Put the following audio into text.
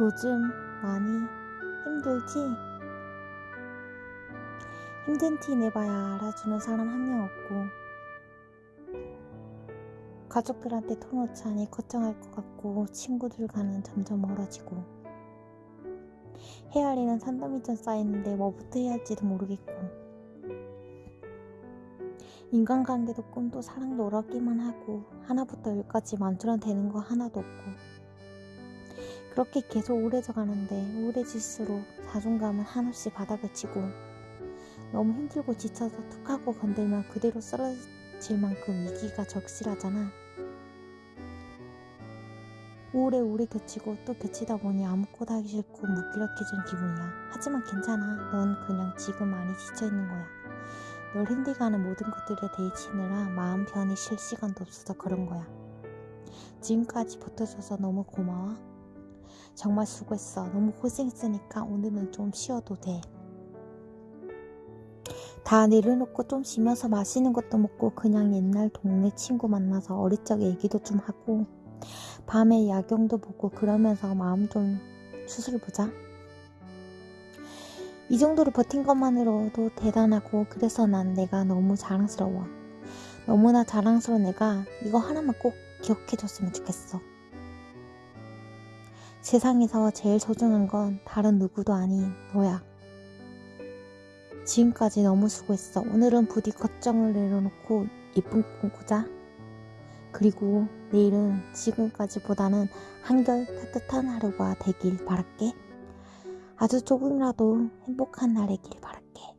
요즘 많이 힘들지? 힘든 티 내봐야 알아주는 사람 한 명 없고 가족들한테 터놓자니 걱정할 것 같고 친구들과는 점점 멀어지고 일은 산더미처럼 쌓이는데 뭐부터 해야 할지도 모르겠고 인간관계도 꿈도 사랑도 어렵기만 하고 하나부터 열까지 만들어 되는 거 하나도 없고 그렇게 계속 우울해져 가는데 우울해질수록 자존감은 한없이 바닥을 치고 너무 힘들고 지쳐서 툭 하고 건들면 그대로 쓰러질 만큼 위기가 적실하잖아. 우울에 우울이 겹치고 또 겹치다 보니 아무것도 하기 싫고 무기력해지는 기분이야. 하지만 괜찮아. 넌 그냥 지금 많이 지쳐있는 거야. 널 힘들게 하는 모든 것들에 대치느라 마음 편히 쉴 시간도 없어서 그런 거야. 지금까지 버텨줘서 너무 고마워. 정말 수고했어. 너무 고생했으니까 오늘은 좀 쉬어도 돼. 다 내려놓고 좀 쉬면서 맛있는 것도 먹고 그냥 옛날 동네 친구 만나서 어릴 적 얘기도 좀 하고 밤에 야경도 보고 그러면서 마음 좀 수술보자. 이 정도로 버틴 것만으로도 대단하고 그래서 난 내가 너무 자랑스러워. 너무나 자랑스러운 내가 이거 하나만 꼭 기억해줬으면 좋겠어. 세상에서 제일 소중한 건 다른 누구도 아닌 너야. 지금까지 너무 수고했어. 오늘은 부디 걱정을 내려놓고 이쁜 꿈 꾸자. 그리고 내일은 지금까지보다는 한결 따뜻한 하루가 되길 바랄게. 아주 조금이라도 행복한 날이길 바랄게.